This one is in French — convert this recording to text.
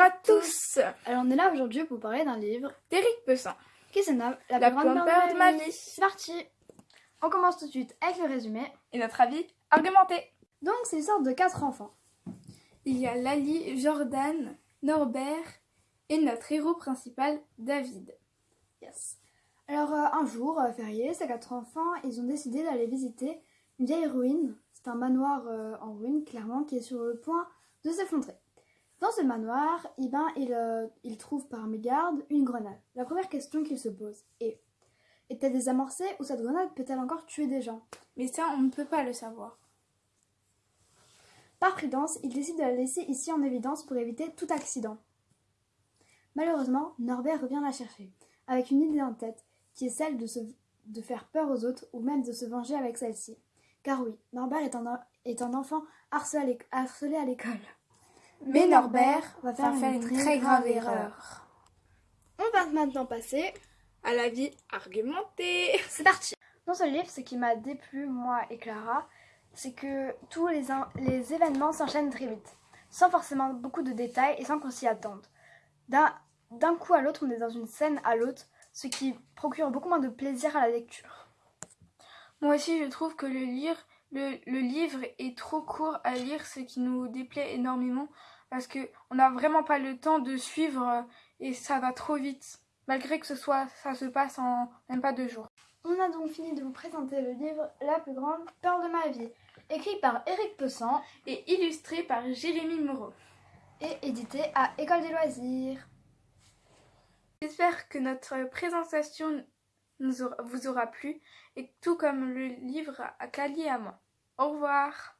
à tous Alors on est là aujourd'hui pour parler d'un livre d'Éric Pessin, qui se nomme La, La plus grande grande peur peur de ma vie. C'est parti On commence tout de suite avec le résumé. et notre avis argumenté. Donc c'est l'histoire de quatre enfants. Il y a Lali, Jordan, Norbert et notre héros principal, David. Yes. Alors euh, un jour, euh, férié, ces quatre enfants, ils ont décidé d'aller visiter une vieille ruine. C'est un manoir euh, en ruine, clairement, qui est sur le point de s'effondrer. Dans ce manoir, eh ben, ils, euh, ils trouvent par mégarde une grenade. La première question qu'ils se posent est est-elle désamorcée ou cette grenade peut-elle encore tuer des gens? Mais ça, on ne peut pas le savoir. Par prudence, ils décident de la laisser ici en évidence pour éviter tout accident. Malheureusement, Norbert revient la chercher, avec une idée en tête, qui est celle de, se, de faire peur aux autres ou même de se venger avec celle-ci. Car oui, Norbert est un, est un enfant harcelé à l'école. Mais Norbert va va faire une très grave erreur. On va maintenant passer. À la vie argumentée. C'est parti Dans ce livre, ce qui m'a déplu, moi et Clara, c'est que tous les, les événements s'enchaînent très vite, sans forcément beaucoup de détails et sans qu'on s'y attende. D'un d'un coup à l'autre, on est dans une scène à l'autre, ce qui procure beaucoup moins de plaisir à la lecture. Moi aussi, je trouve que le, lire, le, le livre est trop court à lire, ce qui nous déplaît énormément, parce que on n'a vraiment pas le temps de suivre euh, et ça va trop vite, malgré que ce soit, ça se passe en même pas deux jours. On a donc fini de vous présenter le livre La plus grande peur de ma vie, écrit par Éric Pessan Et illustré par Jérémy Moreau. et édité à École des loisirs. J'espère que notre présentation vous aura plu, et tout comme le livre à Cali à moi. Au revoir